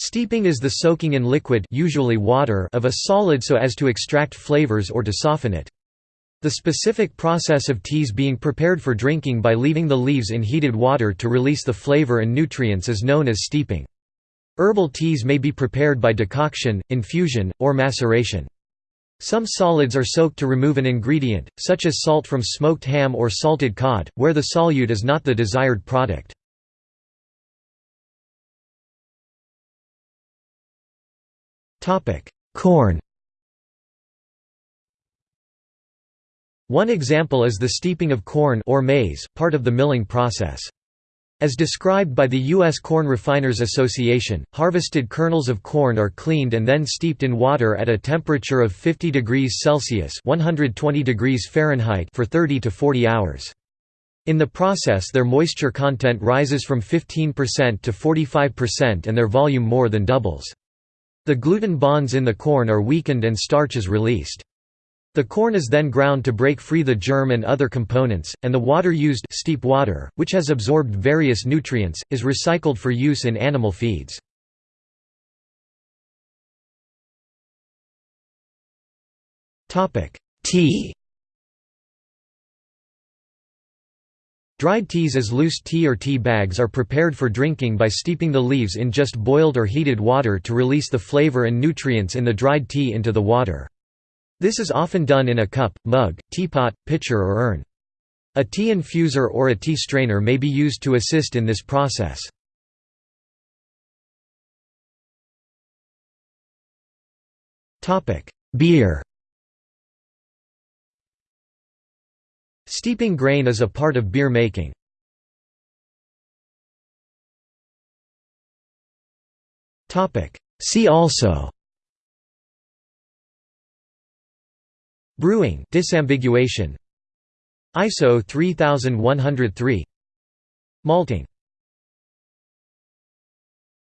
Steeping is the soaking in liquid usually water of a solid so as to extract flavors or to soften it. The specific process of teas being prepared for drinking by leaving the leaves in heated water to release the flavor and nutrients is known as steeping. Herbal teas may be prepared by decoction, infusion, or maceration. Some solids are soaked to remove an ingredient, such as salt from smoked ham or salted cod, where the solute is not the desired product. Corn One example is the steeping of corn or maize, part of the milling process. As described by the U.S. Corn Refiners Association, harvested kernels of corn are cleaned and then steeped in water at a temperature of 50 degrees Celsius 120 degrees Fahrenheit for 30 to 40 hours. In the process their moisture content rises from 15% to 45% and their volume more than doubles. The gluten bonds in the corn are weakened and starch is released. The corn is then ground to break free the germ and other components, and the water used steep water, which has absorbed various nutrients, is recycled for use in animal feeds. Tea Dried teas as loose tea or tea bags are prepared for drinking by steeping the leaves in just boiled or heated water to release the flavor and nutrients in the dried tea into the water. This is often done in a cup, mug, teapot, pitcher or urn. A tea infuser or a tea strainer may be used to assist in this process. Beer Steeping grain is a part of beer making. See also. Brewing. Disambiguation. ISO 3103 Malting